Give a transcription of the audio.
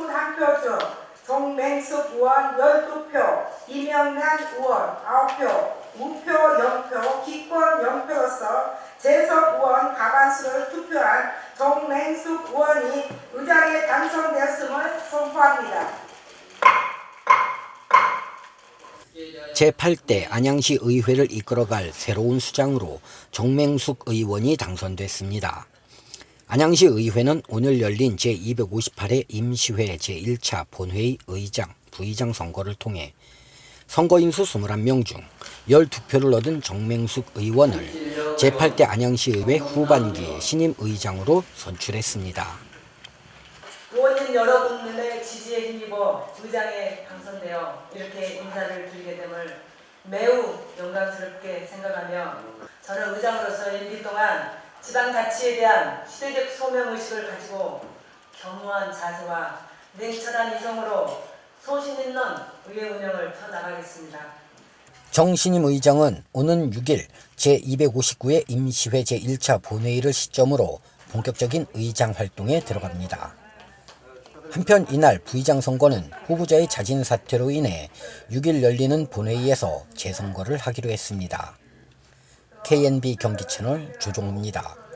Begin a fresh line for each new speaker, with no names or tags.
1표 중 정맹숙 의원 12표, 이명란 의원 9표, 무표 0표, 기권 0표로서 재석 의원 과반수를 투표한 정맹숙 의원이 의장에 당선되었음을 선포합니다.
제8대 안양시 의회를 이끌어갈 새로운 수장으로 정맹숙 의원이 당선됐습니다. 안양시 의회는 오늘 열린 제258회 임시회 제1차 본회의 의장, 부의장 선거를 통해 선거인수 21명 중 12표를 얻은 정맹숙 의원을 제8대 안양시의회 후반기 신임 의장으로 선출했습니다.
의원님 여러분들의 지지에 힘입어 의장에 당선되어 이렇게 인사를 드리게 됨을 매우 영광스럽게 생각하며 저는 의장으로서 임기 동안 지방 자치에 대한 시대적 소명의식을 가지고 겸허한 자세와 냉철한 이성으로 소신 있는 의회 운영을 펴나가겠습니다.
정신임 의장은 오는 6일 제259회 임시회 제1차 본회의를 시점으로 본격적인 의장 활동에 들어갑니다. 한편 이날 부의장 선거는 후보자의 자진 사퇴로 인해 6일 열리는 본회의에서 재선거를 하기로 했습니다. KNB 경기 채널 조종우입니다.